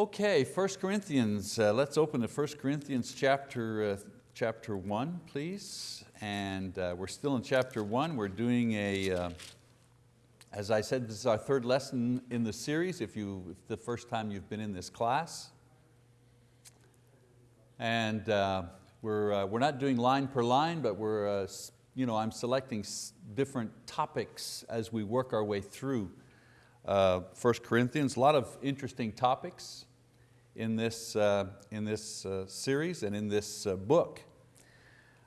Okay, 1 Corinthians, uh, let's open to 1 Corinthians chapter, uh, chapter 1, please. And uh, we're still in chapter 1. We're doing a, uh, as I said, this is our third lesson in the series, if, you, if the first time you've been in this class. And uh, we're, uh, we're not doing line per line, but we're, you know, I'm selecting different topics as we work our way through uh, 1 Corinthians. A lot of interesting topics in this, uh, in this uh, series and in this uh, book.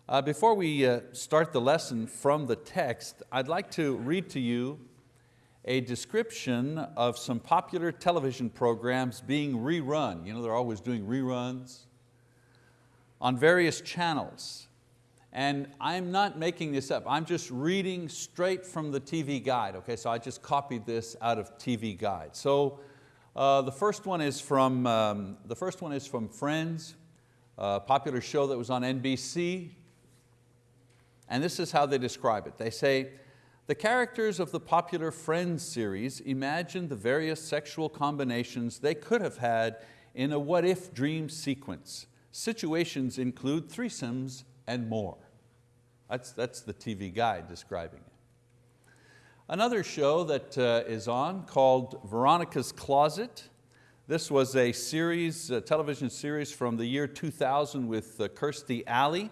Uh, before we uh, start the lesson from the text, I'd like to read to you a description of some popular television programs being rerun. You know, they're always doing reruns on various channels. And I'm not making this up, I'm just reading straight from the TV guide, okay? So I just copied this out of TV guide. So uh, the first one is from, um, the first one is from Friends, a popular show that was on NBC. And this is how they describe it. They say, the characters of the popular Friends series imagine the various sexual combinations they could have had in a what if dream sequence. Situations include threesomes and more. That's, that's the TV guide describing it. Another show that uh, is on called Veronica's Closet. This was a series, a television series from the year 2000 with uh, Kirstie Alley.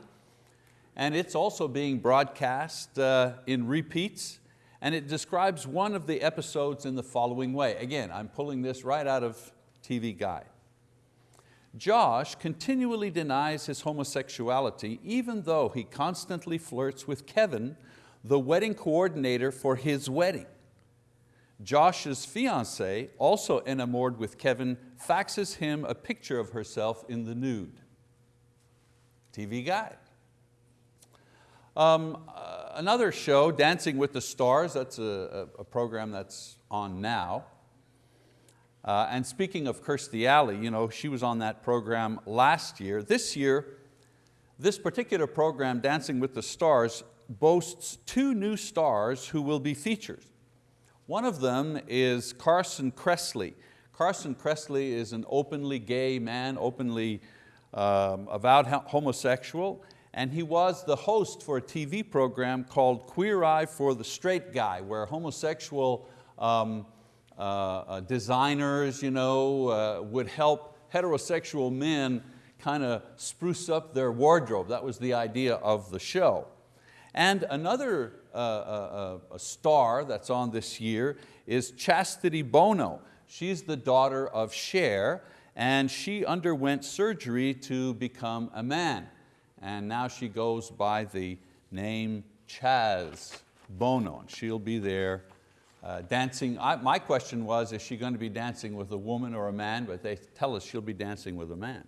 And it's also being broadcast uh, in repeats. And it describes one of the episodes in the following way. Again, I'm pulling this right out of TV Guide. Josh continually denies his homosexuality even though he constantly flirts with Kevin, the wedding coordinator for his wedding. Josh's fiance, also enamored with Kevin, faxes him a picture of herself in the nude. TV guide. Um, uh, another show, Dancing with the Stars, that's a, a, a program that's on now. Uh, and speaking of Kirstie Alley, you know, she was on that program last year. This year, this particular program, Dancing with the Stars, boasts two new stars who will be featured. One of them is Carson Kressley. Carson Kressley is an openly gay man, openly um, avowed homosexual, and he was the host for a TV program called Queer Eye for the Straight Guy, where homosexual um, uh, uh, designers you know, uh, would help heterosexual men kind of spruce up their wardrobe. That was the idea of the show. And another uh, uh, uh, star that's on this year is Chastity Bono. She's the daughter of Cher and she underwent surgery to become a man. And now she goes by the name Chaz Bono and she'll be there uh, dancing. I, my question was, is she going to be dancing with a woman or a man? But they tell us she'll be dancing with a man.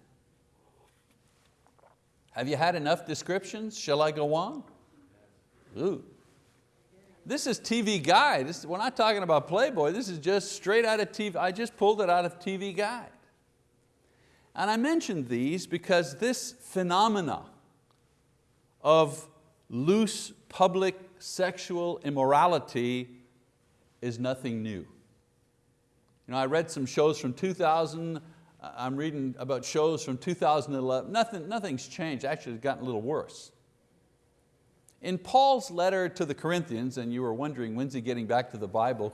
Have you had enough descriptions? Shall I go on? Ooh. This is TV Guide. This, we're not talking about Playboy. This is just straight out of TV. I just pulled it out of TV Guide. And I mentioned these because this phenomena of loose public sexual immorality is nothing new. You know, I read some shows from 2000, uh, I'm reading about shows from 2011, Nothing, nothing's changed, actually it's gotten a little worse. In Paul's letter to the Corinthians, and you were wondering when's he getting back to the Bible,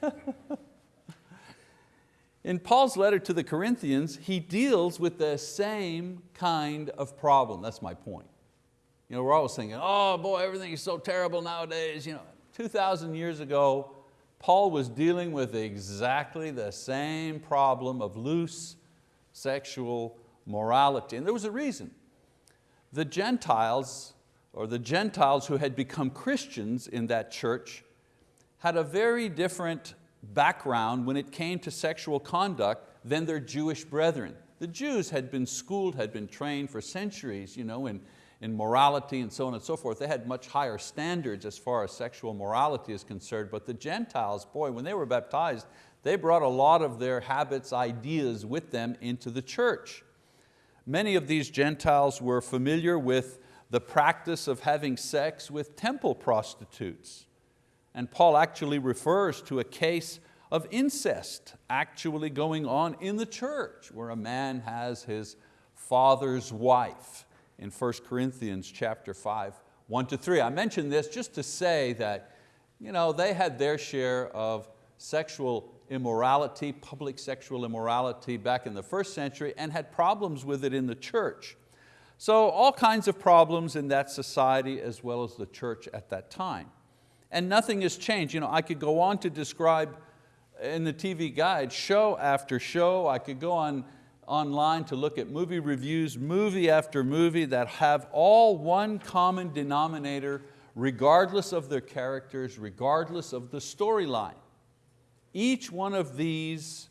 in Paul's letter to the Corinthians, he deals with the same kind of problem, that's my point. You know, we're always thinking, oh boy, everything is so terrible nowadays. You know, 2,000 years ago, Paul was dealing with exactly the same problem of loose sexual morality. And there was a reason. The Gentiles, or the Gentiles who had become Christians in that church, had a very different background when it came to sexual conduct than their Jewish brethren. The Jews had been schooled, had been trained for centuries you know, in, in morality and so on and so forth. They had much higher standards as far as sexual morality is concerned, but the Gentiles, boy, when they were baptized, they brought a lot of their habits, ideas with them into the church. Many of these Gentiles were familiar with the practice of having sex with temple prostitutes. And Paul actually refers to a case of incest actually going on in the church, where a man has his father's wife in 1 Corinthians chapter 5, 1 to 3. I mention this just to say that you know, they had their share of sexual immorality, public sexual immorality back in the first century and had problems with it in the church. So all kinds of problems in that society as well as the church at that time. And nothing has changed. You know, I could go on to describe in the TV guide show after show. I could go on online to look at movie reviews, movie after movie that have all one common denominator regardless of their characters, regardless of the storyline. Each one of these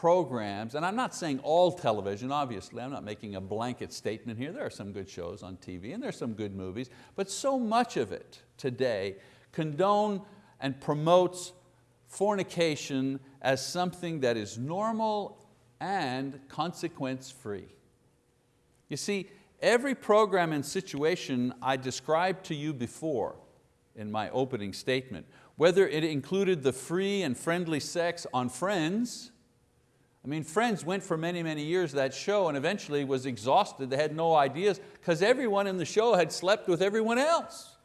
programs, and I'm not saying all television, obviously, I'm not making a blanket statement here. There are some good shows on TV and there are some good movies, but so much of it today condone and promotes fornication as something that is normal and consequence-free. You see, every program and situation I described to you before in my opening statement whether it included the free and friendly sex on Friends, I mean, Friends went for many, many years that show and eventually was exhausted. They had no ideas because everyone in the show had slept with everyone else.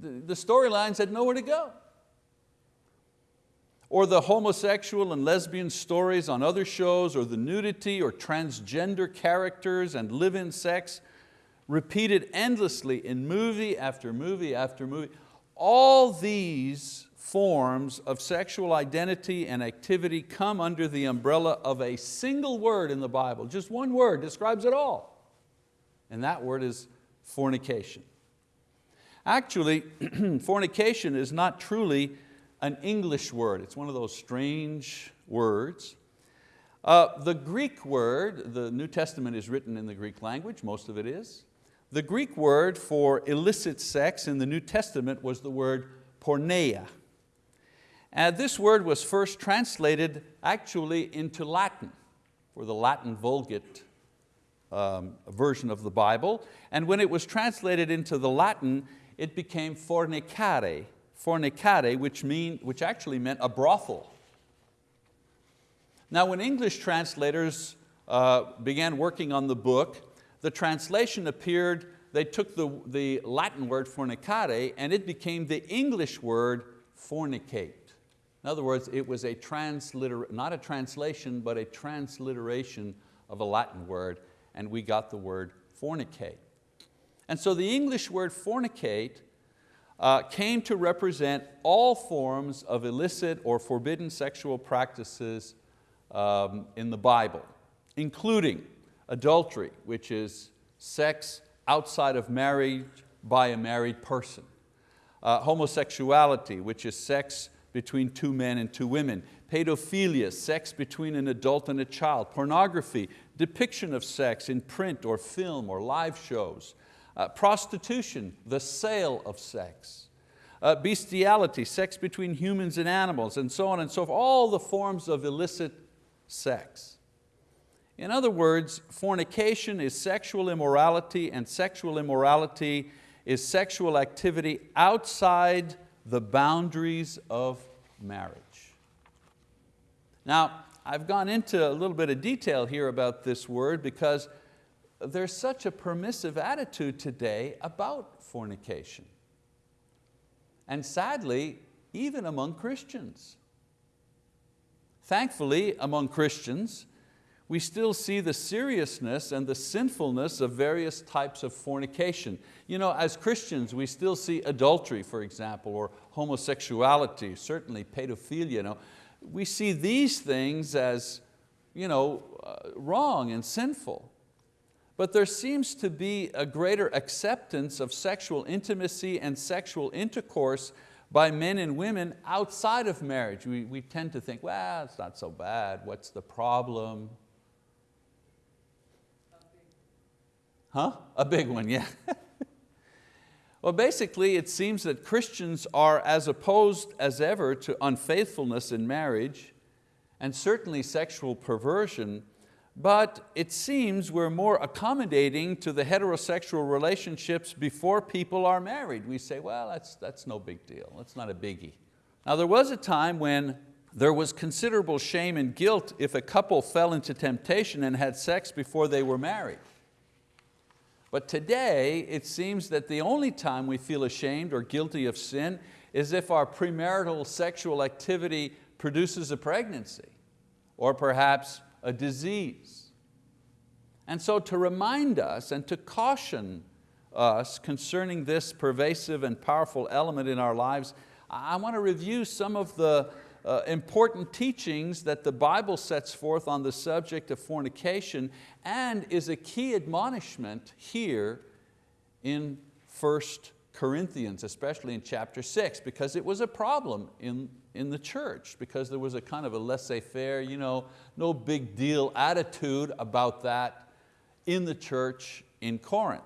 The, storylines had nowhere to go. Or the homosexual and lesbian stories on other shows, or the nudity or transgender characters and live-in sex repeated endlessly in movie after movie after movie. All these forms of sexual identity and activity come under the umbrella of a single word in the Bible. Just one word describes it all. And that word is fornication. Actually, fornication is not truly an English word. It's one of those strange words. Uh, the Greek word, the New Testament is written in the Greek language, most of it is. The Greek word for illicit sex in the New Testament was the word porneia. And this word was first translated actually into Latin, for the Latin Vulgate um, version of the Bible. And when it was translated into the Latin, it became fornicare, fornicare, which, mean, which actually meant a brothel. Now when English translators uh, began working on the book, the translation appeared, they took the, the Latin word fornicare and it became the English word fornicate. In other words, it was a transliter, not a translation, but a transliteration of a Latin word, and we got the word fornicate. And so the English word fornicate uh, came to represent all forms of illicit or forbidden sexual practices um, in the Bible, including adultery, which is sex outside of marriage by a married person. Uh, homosexuality, which is sex between two men and two women. Pedophilia, sex between an adult and a child. Pornography, depiction of sex in print or film or live shows. Uh, prostitution, the sale of sex. Uh, bestiality, sex between humans and animals, and so on and so forth. All the forms of illicit sex. In other words, fornication is sexual immorality and sexual immorality is sexual activity outside the boundaries of marriage. Now, I've gone into a little bit of detail here about this word because there's such a permissive attitude today about fornication. And sadly, even among Christians. Thankfully, among Christians, we still see the seriousness and the sinfulness of various types of fornication. You know, as Christians, we still see adultery, for example, or homosexuality, certainly pedophilia. You know. We see these things as you know, uh, wrong and sinful. But there seems to be a greater acceptance of sexual intimacy and sexual intercourse by men and women outside of marriage. We, we tend to think, well, it's not so bad, what's the problem? Huh? A big one, yeah. well, basically it seems that Christians are as opposed as ever to unfaithfulness in marriage and certainly sexual perversion, but it seems we're more accommodating to the heterosexual relationships before people are married. We say, well, that's, that's no big deal, that's not a biggie. Now there was a time when there was considerable shame and guilt if a couple fell into temptation and had sex before they were married. But today, it seems that the only time we feel ashamed or guilty of sin is if our premarital sexual activity produces a pregnancy or perhaps a disease. And so to remind us and to caution us concerning this pervasive and powerful element in our lives, I want to review some of the uh, important teachings that the Bible sets forth on the subject of fornication and is a key admonishment here in 1 Corinthians, especially in chapter six, because it was a problem in, in the church, because there was a kind of a laissez-faire, you know, no big deal attitude about that in the church in Corinth.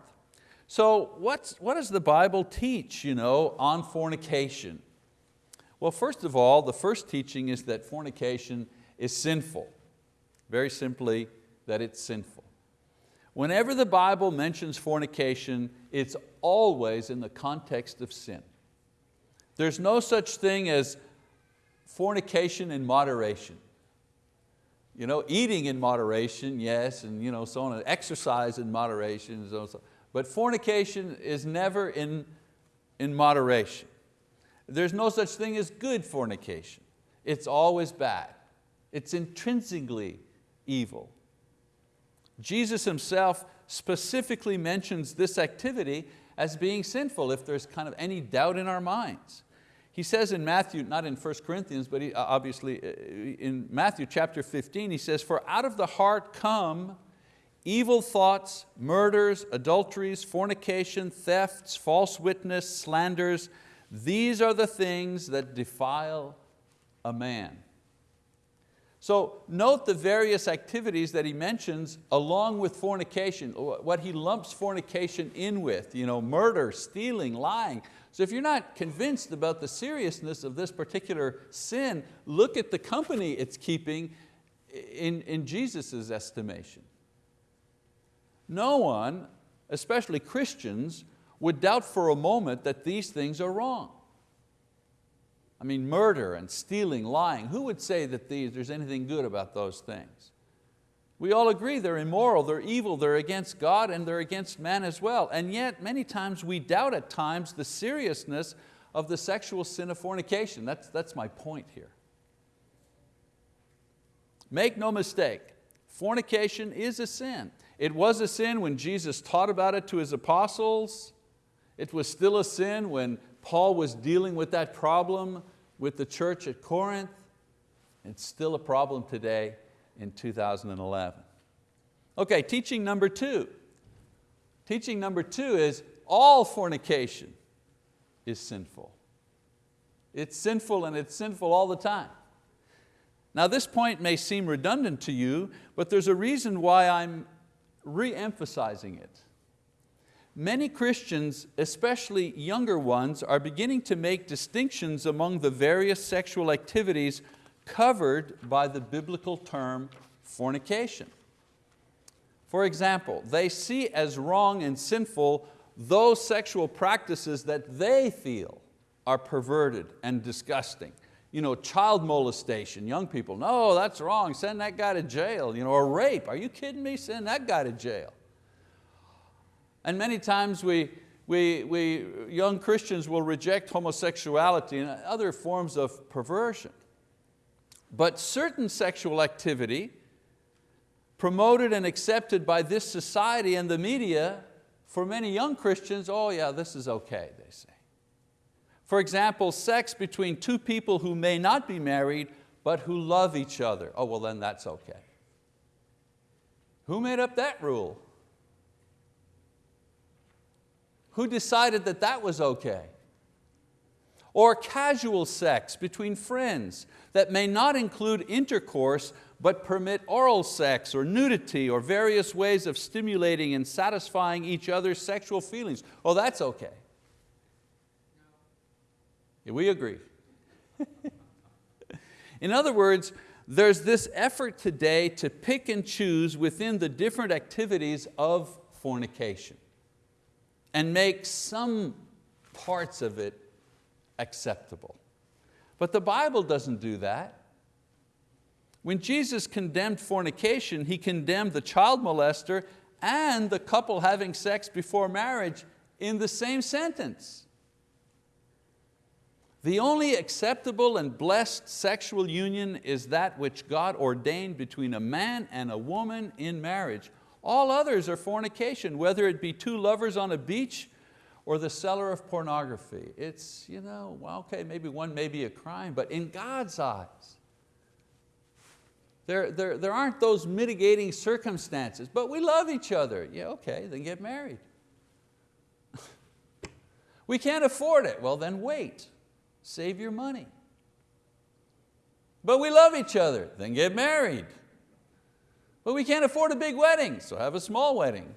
So what's, what does the Bible teach you know, on fornication? Well, first of all, the first teaching is that fornication is sinful. Very simply, that it's sinful. Whenever the Bible mentions fornication, it's always in the context of sin. There's no such thing as fornication in moderation. You know, eating in moderation, yes, and you know, so on, and exercise in moderation, so on, so. but fornication is never in, in moderation. There's no such thing as good fornication. It's always bad. It's intrinsically evil. Jesus himself specifically mentions this activity as being sinful if there's kind of any doubt in our minds. He says in Matthew, not in 1 Corinthians, but he, uh, obviously uh, in Matthew chapter 15, he says, for out of the heart come evil thoughts, murders, adulteries, fornication, thefts, false witness, slanders, these are the things that defile a man. So note the various activities that he mentions along with fornication, what he lumps fornication in with, you know, murder, stealing, lying. So if you're not convinced about the seriousness of this particular sin, look at the company it's keeping in, in Jesus' estimation. No one, especially Christians, would doubt for a moment that these things are wrong. I mean, murder and stealing, lying, who would say that these, there's anything good about those things? We all agree they're immoral, they're evil, they're against God and they're against man as well. And yet many times we doubt at times the seriousness of the sexual sin of fornication. That's, that's my point here. Make no mistake, fornication is a sin. It was a sin when Jesus taught about it to His apostles. It was still a sin when Paul was dealing with that problem with the church at Corinth. It's still a problem today in 2011. Okay, teaching number two. Teaching number two is all fornication is sinful. It's sinful and it's sinful all the time. Now this point may seem redundant to you, but there's a reason why I'm re-emphasizing it. Many Christians, especially younger ones, are beginning to make distinctions among the various sexual activities covered by the biblical term fornication. For example, they see as wrong and sinful those sexual practices that they feel are perverted and disgusting. You know, child molestation, young people, no, that's wrong, send that guy to jail. You know, or rape, are you kidding me? Send that guy to jail. And many times we, we, we, young Christians will reject homosexuality and other forms of perversion. But certain sexual activity promoted and accepted by this society and the media, for many young Christians, oh yeah, this is okay, they say. For example, sex between two people who may not be married, but who love each other. Oh, well then that's okay. Who made up that rule? Who decided that that was okay? Or casual sex between friends that may not include intercourse but permit oral sex or nudity or various ways of stimulating and satisfying each other's sexual feelings. Oh, that's okay. We agree. In other words, there's this effort today to pick and choose within the different activities of fornication and make some parts of it acceptable. But the Bible doesn't do that. When Jesus condemned fornication, He condemned the child molester and the couple having sex before marriage in the same sentence. The only acceptable and blessed sexual union is that which God ordained between a man and a woman in marriage. All others are fornication, whether it be two lovers on a beach or the seller of pornography. It's, you know, well, okay, maybe one may be a crime, but in God's eyes, there, there, there aren't those mitigating circumstances, but we love each other. Yeah, okay, then get married. we can't afford it. Well, then wait. Save your money. But we love each other. Then get married. But we can't afford a big wedding, so have a small wedding.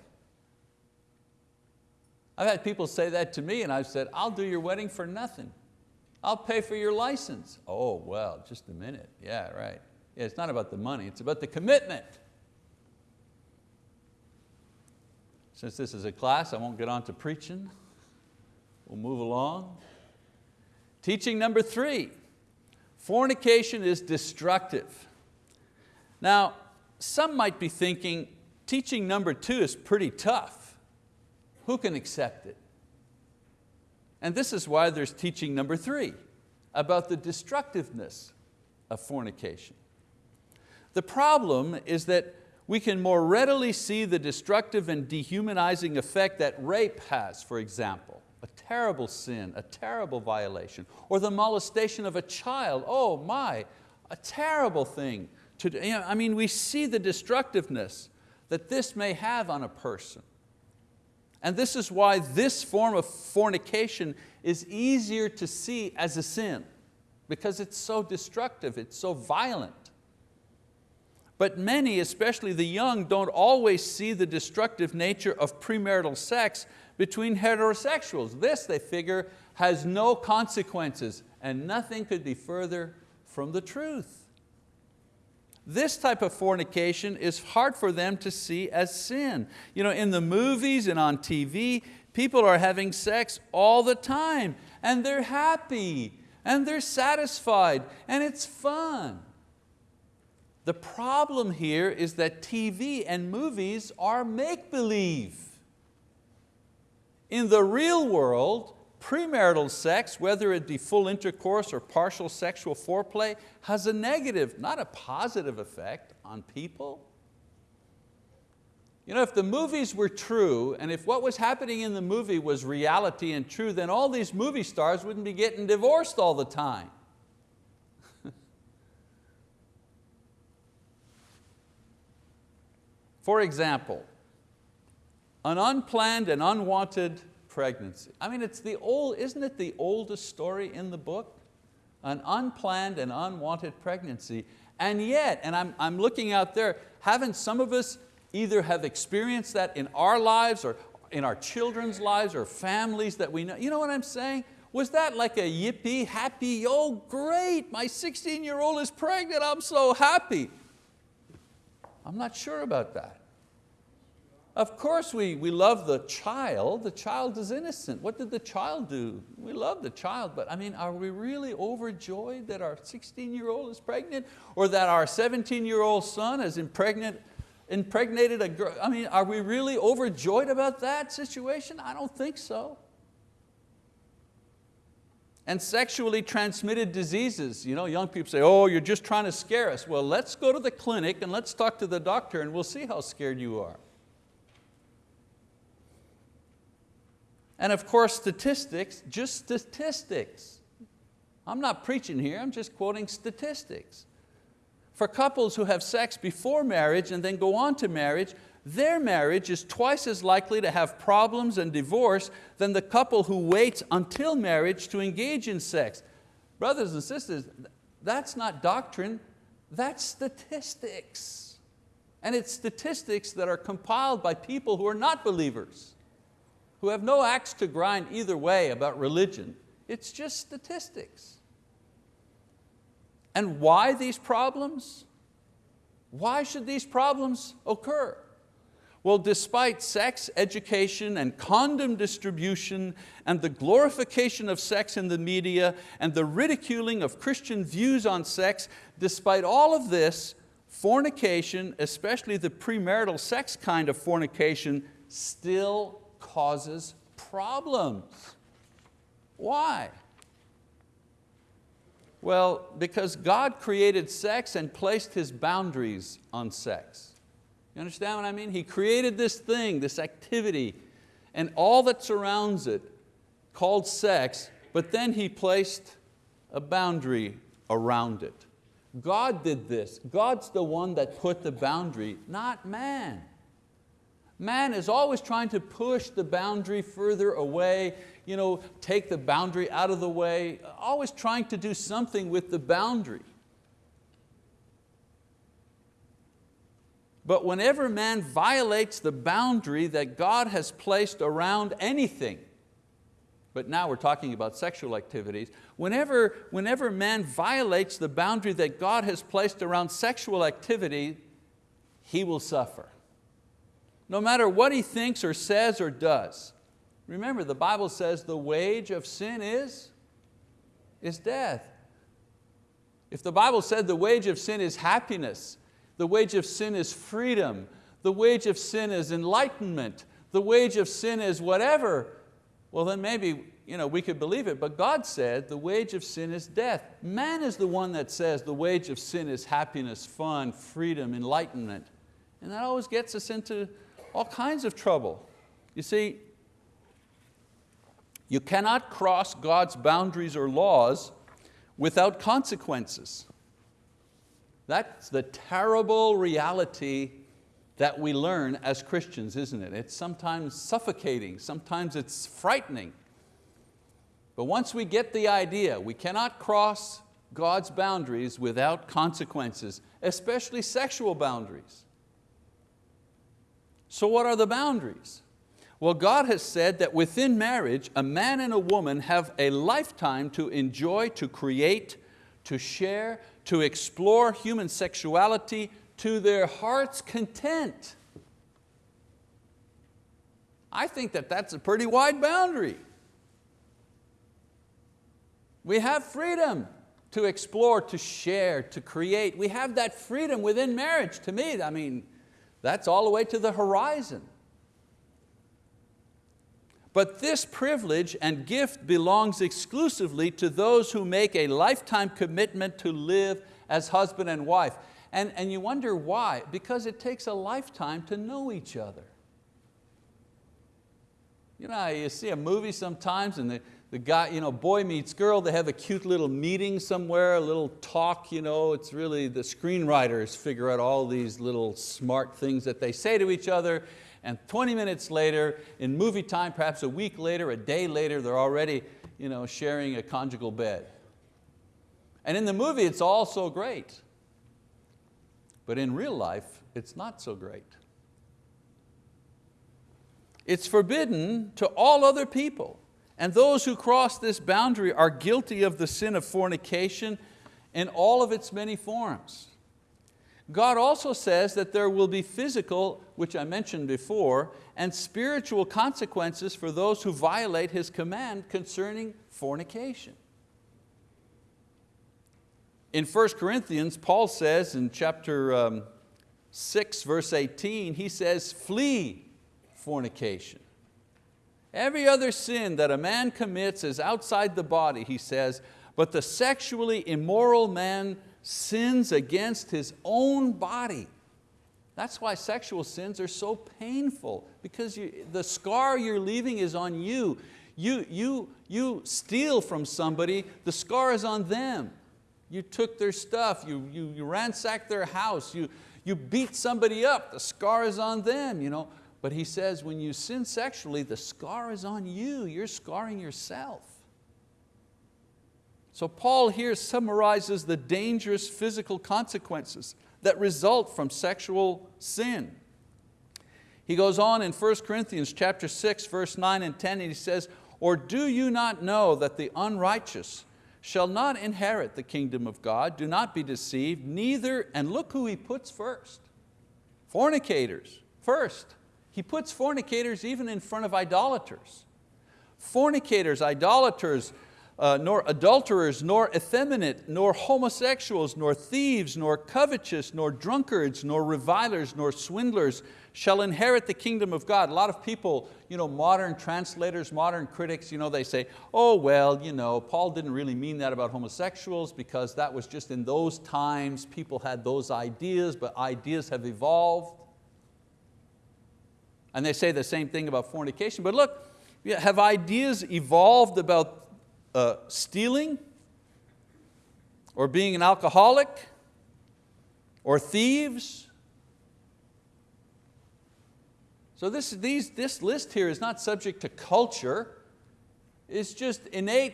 I've had people say that to me and I've said, I'll do your wedding for nothing. I'll pay for your license. Oh, well, just a minute. Yeah, right. Yeah, it's not about the money, it's about the commitment. Since this is a class, I won't get on to preaching. We'll move along. Teaching number three, fornication is destructive. Now, some might be thinking, teaching number two is pretty tough. Who can accept it? And this is why there's teaching number three, about the destructiveness of fornication. The problem is that we can more readily see the destructive and dehumanizing effect that rape has, for example. A terrible sin, a terrible violation. Or the molestation of a child, oh my, a terrible thing. To, you know, I mean, we see the destructiveness that this may have on a person. And this is why this form of fornication is easier to see as a sin, because it's so destructive, it's so violent. But many, especially the young, don't always see the destructive nature of premarital sex between heterosexuals. This, they figure, has no consequences and nothing could be further from the truth. This type of fornication is hard for them to see as sin. You know, in the movies and on TV, people are having sex all the time and they're happy and they're satisfied and it's fun. The problem here is that TV and movies are make-believe. In the real world, premarital sex, whether it be full intercourse or partial sexual foreplay, has a negative, not a positive effect on people. You know, if the movies were true, and if what was happening in the movie was reality and true, then all these movie stars wouldn't be getting divorced all the time. For example, an unplanned and unwanted pregnancy. I mean, it's the old, isn't it the oldest story in the book? An unplanned and unwanted pregnancy. And yet, and I'm, I'm looking out there, haven't some of us either have experienced that in our lives or in our children's lives or families that we know? You know what I'm saying? Was that like a yippee, happy, oh great, my 16 year old is pregnant, I'm so happy. I'm not sure about that. Of course we, we love the child, the child is innocent. What did the child do? We love the child, but I mean, are we really overjoyed that our 16 year old is pregnant or that our 17 year old son has impregnated, impregnated a girl? I mean, are we really overjoyed about that situation? I don't think so. And sexually transmitted diseases. You know, young people say, oh, you're just trying to scare us. Well, let's go to the clinic and let's talk to the doctor and we'll see how scared you are. And of course statistics, just statistics. I'm not preaching here, I'm just quoting statistics. For couples who have sex before marriage and then go on to marriage, their marriage is twice as likely to have problems and divorce than the couple who waits until marriage to engage in sex. Brothers and sisters, that's not doctrine, that's statistics. And it's statistics that are compiled by people who are not believers who have no axe to grind either way about religion. It's just statistics. And why these problems? Why should these problems occur? Well, despite sex education and condom distribution and the glorification of sex in the media and the ridiculing of Christian views on sex, despite all of this, fornication, especially the premarital sex kind of fornication, still causes problems. Why? Well, because God created sex and placed His boundaries on sex. You understand what I mean? He created this thing, this activity, and all that surrounds it called sex, but then He placed a boundary around it. God did this. God's the one that put the boundary, not man. Man is always trying to push the boundary further away, you know, take the boundary out of the way, always trying to do something with the boundary. But whenever man violates the boundary that God has placed around anything, but now we're talking about sexual activities, whenever, whenever man violates the boundary that God has placed around sexual activity, he will suffer. No matter what he thinks or says or does. Remember, the Bible says the wage of sin is, is death. If the Bible said the wage of sin is happiness, the wage of sin is freedom, the wage of sin is enlightenment, the wage of sin is whatever, well then maybe you know, we could believe it, but God said the wage of sin is death. Man is the one that says the wage of sin is happiness, fun, freedom, enlightenment. And that always gets us into all kinds of trouble. You see, you cannot cross God's boundaries or laws without consequences. That's the terrible reality that we learn as Christians, isn't it? It's sometimes suffocating, sometimes it's frightening. But once we get the idea, we cannot cross God's boundaries without consequences, especially sexual boundaries. So what are the boundaries? Well, God has said that within marriage, a man and a woman have a lifetime to enjoy, to create, to share, to explore human sexuality to their heart's content. I think that that's a pretty wide boundary. We have freedom to explore, to share, to create. We have that freedom within marriage. To me, I mean, that's all the way to the horizon. But this privilege and gift belongs exclusively to those who make a lifetime commitment to live as husband and wife. And, and you wonder why, because it takes a lifetime to know each other. You know, you see a movie sometimes and the, the guy, you know, boy meets girl, they have a cute little meeting somewhere, a little talk, you know, it's really the screenwriters figure out all these little smart things that they say to each other and 20 minutes later, in movie time, perhaps a week later, a day later, they're already you know, sharing a conjugal bed. And in the movie, it's all so great. But in real life, it's not so great. It's forbidden to all other people. And those who cross this boundary are guilty of the sin of fornication in all of its many forms. God also says that there will be physical, which I mentioned before, and spiritual consequences for those who violate His command concerning fornication. In 1 Corinthians, Paul says in chapter um, 6, verse 18, he says, flee fornication. Every other sin that a man commits is outside the body, he says, but the sexually immoral man sins against his own body. That's why sexual sins are so painful because you, the scar you're leaving is on you. You, you. you steal from somebody, the scar is on them. You took their stuff, you, you, you ransacked their house, you, you beat somebody up, the scar is on them. You know? But he says when you sin sexually, the scar is on you, you're scarring yourself. So Paul here summarizes the dangerous physical consequences that result from sexual sin. He goes on in 1 Corinthians chapter 6, verse 9 and 10, and he says, Or do you not know that the unrighteous shall not inherit the kingdom of God? Do not be deceived, neither, and look who he puts first. Fornicators, first. He puts fornicators even in front of idolaters. Fornicators, idolaters, uh, nor adulterers, nor effeminate, nor homosexuals, nor thieves, nor covetous, nor drunkards, nor revilers, nor swindlers shall inherit the kingdom of God. A lot of people, you know, modern translators, modern critics, you know, they say, oh well, you know, Paul didn't really mean that about homosexuals because that was just in those times, people had those ideas, but ideas have evolved. And they say the same thing about fornication, but look, have ideas evolved about uh, stealing or being an alcoholic or thieves. So this, these, this list here is not subject to culture. It's just innate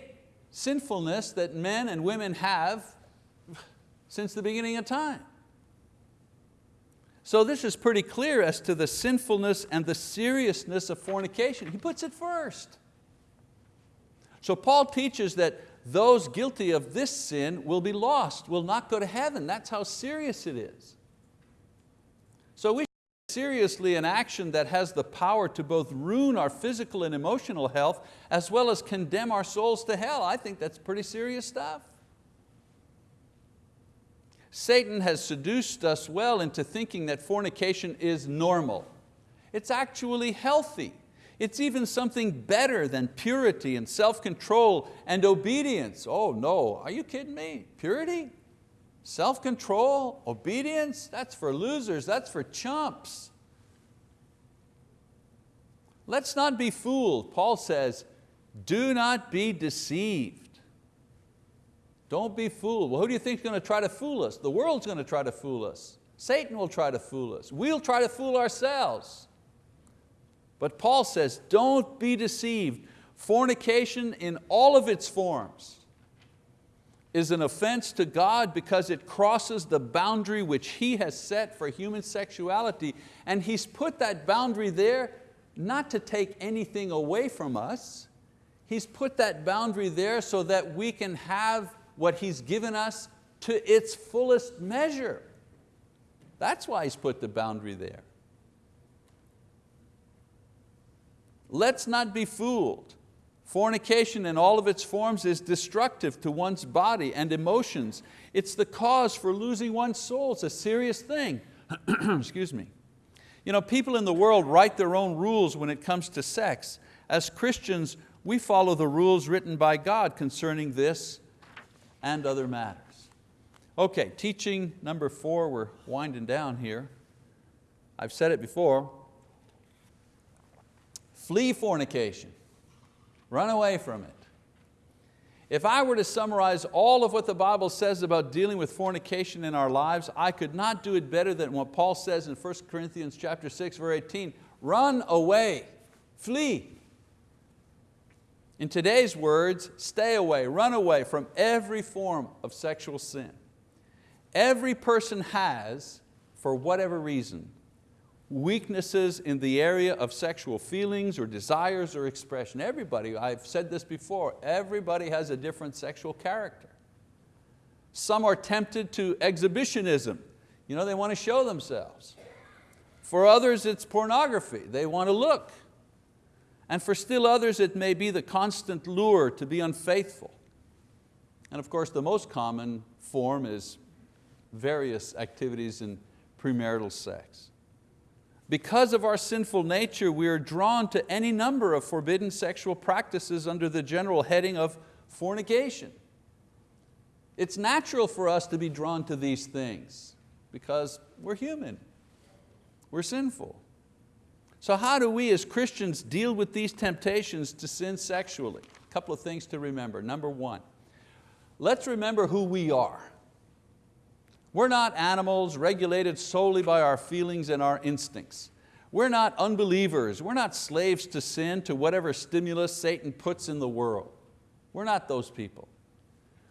sinfulness that men and women have since the beginning of time. So this is pretty clear as to the sinfulness and the seriousness of fornication. He puts it first. So Paul teaches that those guilty of this sin will be lost, will not go to heaven. That's how serious it is. So we seriously an action that has the power to both ruin our physical and emotional health as well as condemn our souls to hell. I think that's pretty serious stuff. Satan has seduced us well into thinking that fornication is normal. It's actually healthy. It's even something better than purity and self-control and obedience. Oh no, are you kidding me? Purity? Self-control, obedience, that's for losers, that's for chumps. Let's not be fooled. Paul says, do not be deceived. Don't be fooled. Well, who do you think is going to try to fool us? The world's going to try to fool us. Satan will try to fool us. We'll try to fool ourselves. But Paul says, don't be deceived. Fornication in all of its forms is an offense to God because it crosses the boundary which He has set for human sexuality. And He's put that boundary there not to take anything away from us. He's put that boundary there so that we can have what He's given us to its fullest measure. That's why He's put the boundary there. Let's not be fooled. Fornication in all of its forms is destructive to one's body and emotions. It's the cause for losing one's soul. It's a serious thing. Excuse me. You know, people in the world write their own rules when it comes to sex. As Christians, we follow the rules written by God concerning this and other matters. Okay, teaching number four, we're winding down here. I've said it before, Flee fornication. Run away from it. If I were to summarize all of what the Bible says about dealing with fornication in our lives, I could not do it better than what Paul says in 1 Corinthians chapter 6, verse 18, run away, flee. In today's words, stay away, run away from every form of sexual sin. Every person has, for whatever reason, weaknesses in the area of sexual feelings or desires or expression. Everybody, I've said this before, everybody has a different sexual character. Some are tempted to exhibitionism. You know, they want to show themselves. For others it's pornography, they want to look. And for still others it may be the constant lure to be unfaithful. And of course the most common form is various activities in premarital sex. Because of our sinful nature, we are drawn to any number of forbidden sexual practices under the general heading of fornication. It's natural for us to be drawn to these things because we're human, we're sinful. So how do we as Christians deal with these temptations to sin sexually? A couple of things to remember. Number one, let's remember who we are. We're not animals regulated solely by our feelings and our instincts. We're not unbelievers. We're not slaves to sin, to whatever stimulus Satan puts in the world. We're not those people.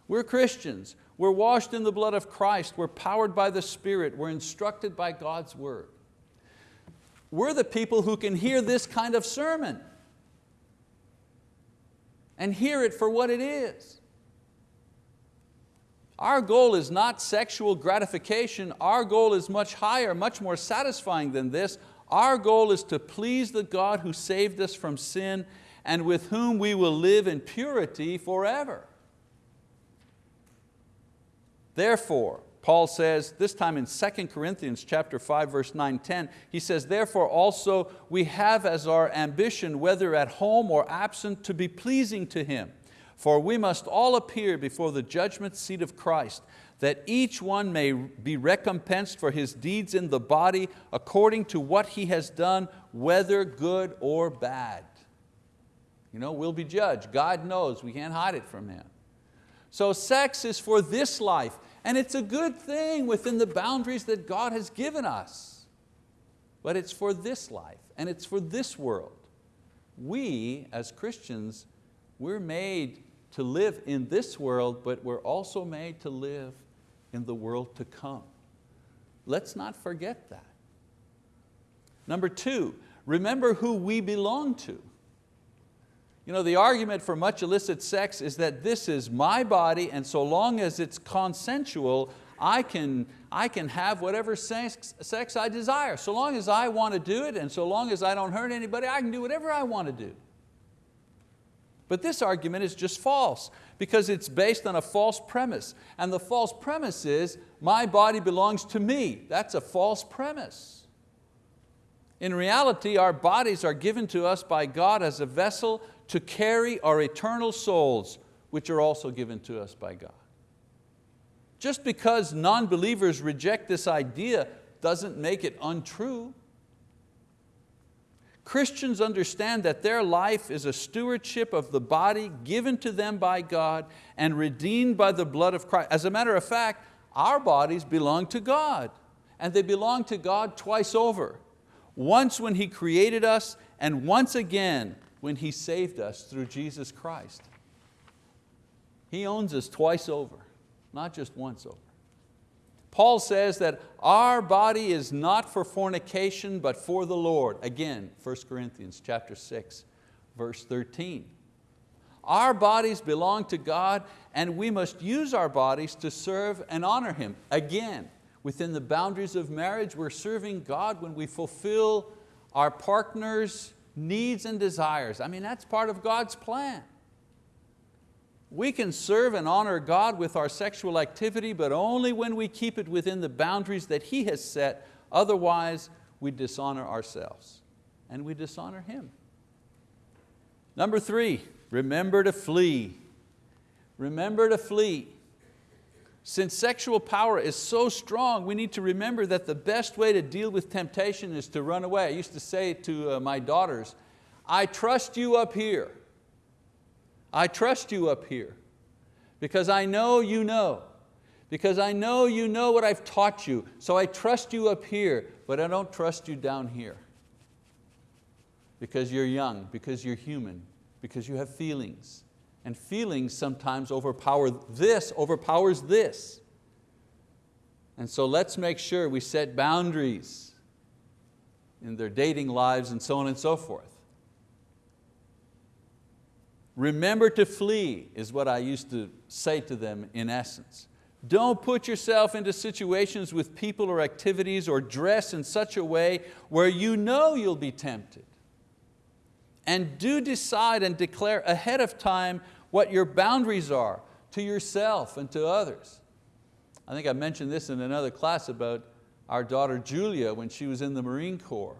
We're Christians. We're washed in the blood of Christ. We're powered by the Spirit. We're instructed by God's word. We're the people who can hear this kind of sermon and hear it for what it is. Our goal is not sexual gratification. Our goal is much higher, much more satisfying than this. Our goal is to please the God who saved us from sin and with whom we will live in purity forever. Therefore, Paul says, this time in 2 Corinthians chapter 5, verse 9, 10, he says, therefore also we have as our ambition, whether at home or absent, to be pleasing to Him. For we must all appear before the judgment seat of Christ, that each one may be recompensed for his deeds in the body according to what he has done, whether good or bad. You know, we'll be judged. God knows, we can't hide it from Him. So sex is for this life, and it's a good thing within the boundaries that God has given us. But it's for this life, and it's for this world. We, as Christians, we're made to live in this world, but we're also made to live in the world to come. Let's not forget that. Number two, remember who we belong to. You know, the argument for much illicit sex is that this is my body and so long as it's consensual, I can, I can have whatever sex, sex I desire. So long as I want to do it and so long as I don't hurt anybody, I can do whatever I want to do. But this argument is just false because it's based on a false premise. And the false premise is, my body belongs to me. That's a false premise. In reality, our bodies are given to us by God as a vessel to carry our eternal souls, which are also given to us by God. Just because non-believers reject this idea doesn't make it untrue. Christians understand that their life is a stewardship of the body given to them by God and redeemed by the blood of Christ. As a matter of fact, our bodies belong to God and they belong to God twice over. Once when He created us and once again when He saved us through Jesus Christ. He owns us twice over, not just once over. Paul says that our body is not for fornication, but for the Lord. Again, 1 Corinthians chapter 6, verse 13. Our bodies belong to God and we must use our bodies to serve and honor Him. Again, within the boundaries of marriage, we're serving God when we fulfill our partner's needs and desires. I mean, that's part of God's plan. We can serve and honor God with our sexual activity, but only when we keep it within the boundaries that He has set, otherwise we dishonor ourselves and we dishonor Him. Number three, remember to flee. Remember to flee. Since sexual power is so strong, we need to remember that the best way to deal with temptation is to run away. I used to say to uh, my daughters, I trust you up here. I trust you up here. Because I know you know, because I know you know what I've taught you, so I trust you up here, but I don't trust you down here. Because you're young, because you're human, because you have feelings, and feelings sometimes overpower this, overpowers this. And so let's make sure we set boundaries in their dating lives and so on and so forth. Remember to flee is what I used to say to them in essence. Don't put yourself into situations with people or activities or dress in such a way where you know you'll be tempted. And do decide and declare ahead of time what your boundaries are to yourself and to others. I think I mentioned this in another class about our daughter Julia when she was in the Marine Corps.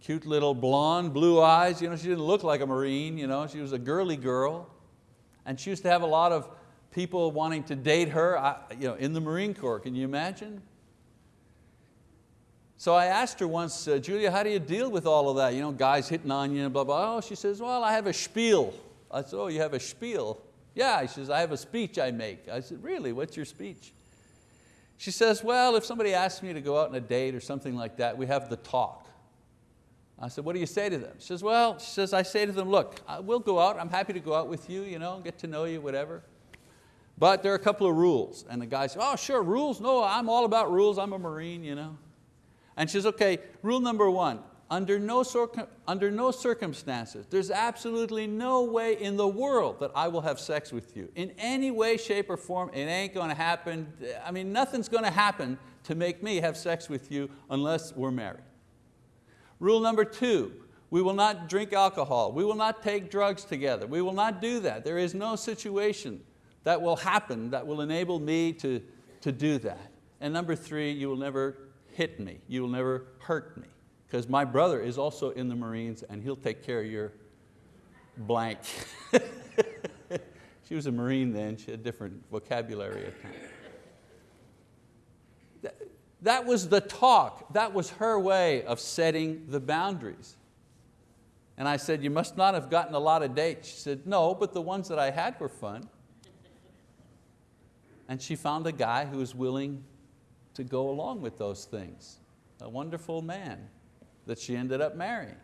Cute little blonde, blue eyes, you know, she didn't look like a Marine, you know, she was a girly girl. And she used to have a lot of people wanting to date her you know, in the Marine Corps, can you imagine? So I asked her once, uh, Julia, how do you deal with all of that? You know, guys hitting on you and blah, blah. Oh, she says, well, I have a spiel. I said, oh, you have a spiel? Yeah, she says, I have a speech I make. I said, really, what's your speech? She says, well, if somebody asks me to go out on a date or something like that, we have the talk. I said, what do you say to them? She says, well, she says, I say to them, look, we'll go out, I'm happy to go out with you, you know, get to know you, whatever. But there are a couple of rules. And the guy says, oh, sure, rules? No, I'm all about rules, I'm a Marine, you know. And she says, okay, rule number one, under no, under no circumstances, there's absolutely no way in the world that I will have sex with you. In any way, shape, or form, it ain't going to happen. I mean, nothing's going to happen to make me have sex with you unless we're married. Rule number two, we will not drink alcohol. We will not take drugs together. We will not do that. There is no situation that will happen that will enable me to, to do that. And number three, you will never hit me. You will never hurt me. Because my brother is also in the Marines and he'll take care of your blank. she was a Marine then, she had different vocabulary at times. That, that was the talk, that was her way of setting the boundaries. And I said, you must not have gotten a lot of dates. She said, no, but the ones that I had were fun. And she found a guy who was willing to go along with those things. A wonderful man that she ended up marrying.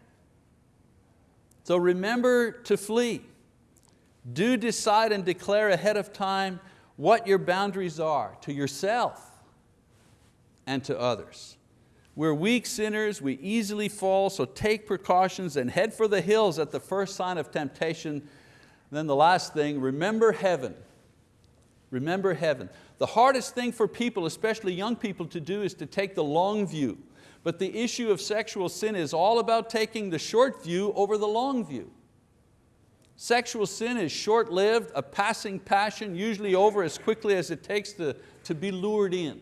So remember to flee. Do decide and declare ahead of time what your boundaries are to yourself and to others. We're weak sinners, we easily fall, so take precautions and head for the hills at the first sign of temptation. Then the last thing, remember heaven. Remember heaven. The hardest thing for people, especially young people to do is to take the long view. But the issue of sexual sin is all about taking the short view over the long view. Sexual sin is short-lived, a passing passion, usually over as quickly as it takes to, to be lured in.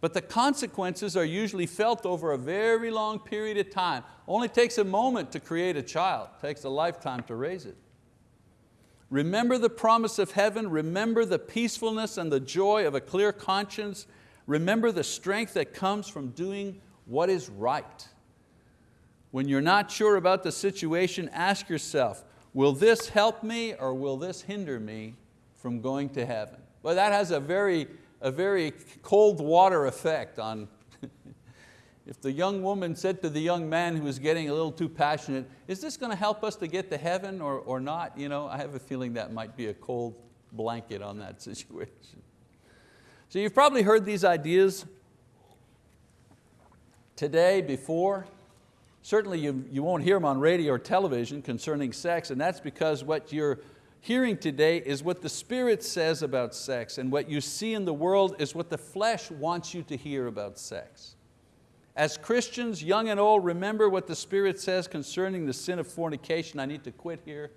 But the consequences are usually felt over a very long period of time. Only takes a moment to create a child, takes a lifetime to raise it. Remember the promise of heaven, remember the peacefulness and the joy of a clear conscience, remember the strength that comes from doing what is right. When you're not sure about the situation, ask yourself, will this help me or will this hinder me from going to heaven? Well, that has a very, a very cold water effect on if the young woman said to the young man who was getting a little too passionate, is this going to help us to get to heaven or, or not? You know, I have a feeling that might be a cold blanket on that situation. So you've probably heard these ideas today, before. Certainly you, you won't hear them on radio or television concerning sex, and that's because what you're hearing today is what the Spirit says about sex, and what you see in the world is what the flesh wants you to hear about sex. As Christians, young and old, remember what the Spirit says concerning the sin of fornication. I need to quit here.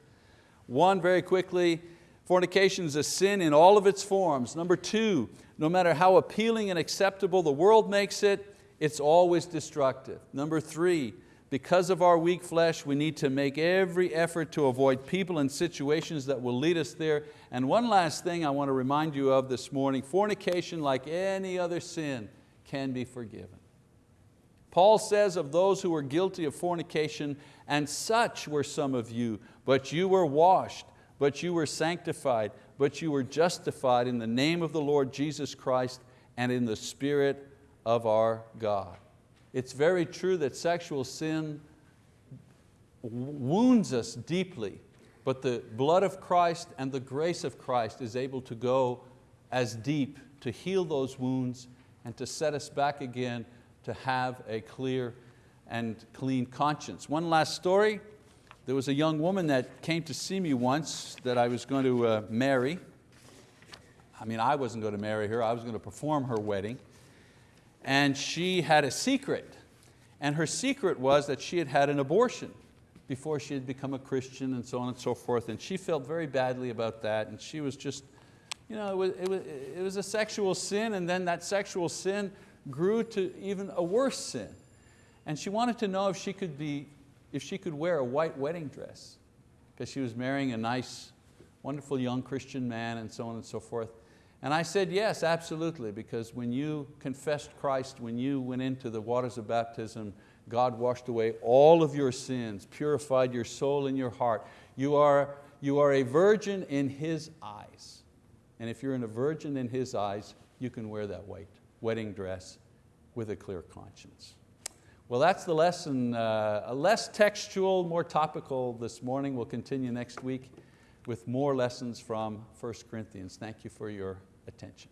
One, very quickly, fornication is a sin in all of its forms. Number two, no matter how appealing and acceptable the world makes it, it's always destructive. Number three, because of our weak flesh, we need to make every effort to avoid people and situations that will lead us there. And one last thing I want to remind you of this morning, fornication, like any other sin, can be forgiven. Paul says of those who were guilty of fornication, and such were some of you, but you were washed, but you were sanctified, but you were justified in the name of the Lord Jesus Christ and in the Spirit of our God. It's very true that sexual sin wounds us deeply, but the blood of Christ and the grace of Christ is able to go as deep to heal those wounds and to set us back again to have a clear and clean conscience. One last story. There was a young woman that came to see me once that I was going to uh, marry. I mean, I wasn't going to marry her, I was going to perform her wedding. And she had a secret. And her secret was that she had had an abortion before she had become a Christian and so on and so forth. And she felt very badly about that. And she was just, you know, it was, it was, it was a sexual sin and then that sexual sin grew to even a worse sin. And she wanted to know if she could, be, if she could wear a white wedding dress because she was marrying a nice, wonderful young Christian man and so on and so forth. And I said, yes, absolutely, because when you confessed Christ, when you went into the waters of baptism, God washed away all of your sins, purified your soul and your heart. You are, you are a virgin in His eyes. And if you're in a virgin in His eyes, you can wear that white wedding dress with a clear conscience. Well, that's the lesson, uh, less textual, more topical this morning. We'll continue next week with more lessons from 1 Corinthians. Thank you for your attention.